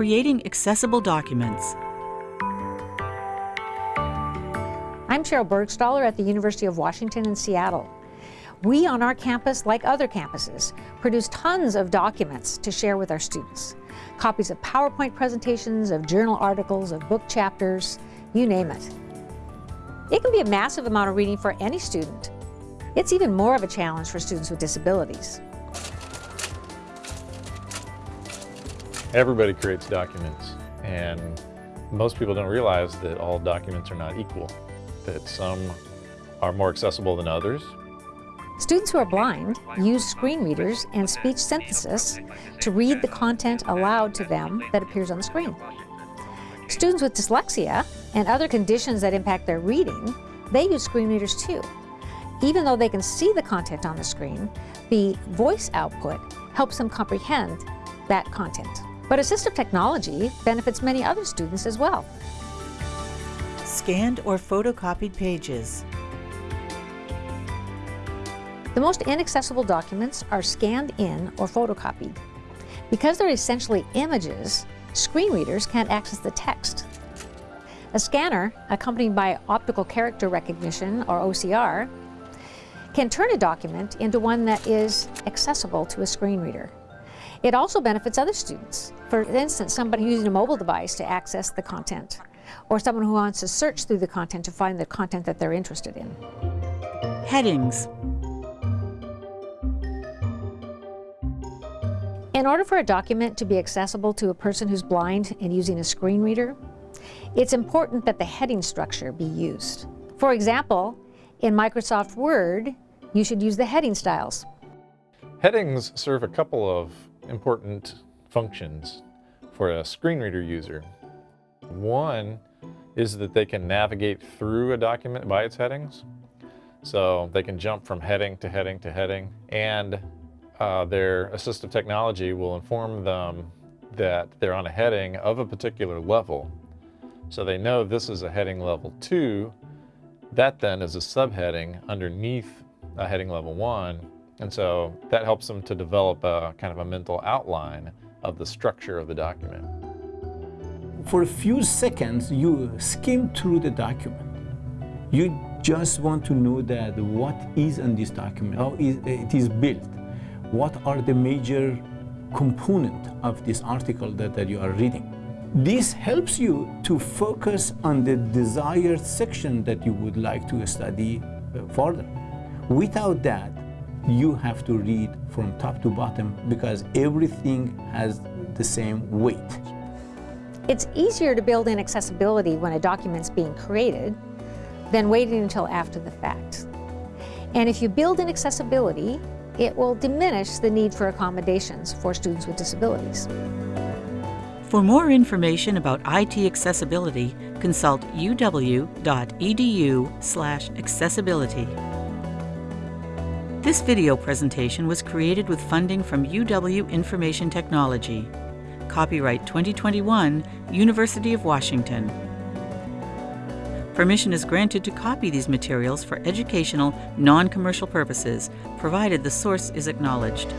creating accessible documents. I'm Cheryl Burgstahler at the University of Washington in Seattle. We on our campus, like other campuses, produce tons of documents to share with our students. Copies of PowerPoint presentations, of journal articles, of book chapters, you name it. It can be a massive amount of reading for any student. It's even more of a challenge for students with disabilities. Everybody creates documents, and most people don't realize that all documents are not equal, that some are more accessible than others. Students who are blind use screen readers and speech synthesis to read the content aloud to them that appears on the screen. Students with dyslexia and other conditions that impact their reading, they use screen readers too. Even though they can see the content on the screen, the voice output helps them comprehend that content. But assistive technology benefits many other students as well. Scanned or photocopied pages. The most inaccessible documents are scanned in or photocopied. Because they're essentially images, screen readers can't access the text. A scanner, accompanied by optical character recognition, or OCR, can turn a document into one that is accessible to a screen reader. It also benefits other students. For instance, somebody using a mobile device to access the content, or someone who wants to search through the content to find the content that they're interested in. Headings. In order for a document to be accessible to a person who's blind and using a screen reader, it's important that the heading structure be used. For example, in Microsoft Word, you should use the heading styles. Headings serve a couple of important functions for a screen reader user. One is that they can navigate through a document by its headings. So they can jump from heading to heading to heading and uh, their assistive technology will inform them that they're on a heading of a particular level. So they know this is a heading level two. That then is a subheading underneath a heading level one. And so that helps them to develop a kind of a mental outline of the structure of the document. For a few seconds, you skim through the document. You just want to know that what is in this document, how it is built, what are the major component of this article that, that you are reading. This helps you to focus on the desired section that you would like to study uh, further. Without that, you have to read from top to bottom because everything has the same weight. It's easier to build in accessibility when a document's being created than waiting until after the fact. And if you build in accessibility, it will diminish the need for accommodations for students with disabilities. For more information about IT accessibility, consult uw.edu/accessibility. This video presentation was created with funding from UW Information Technology. Copyright 2021, University of Washington. Permission is granted to copy these materials for educational, non-commercial purposes, provided the source is acknowledged.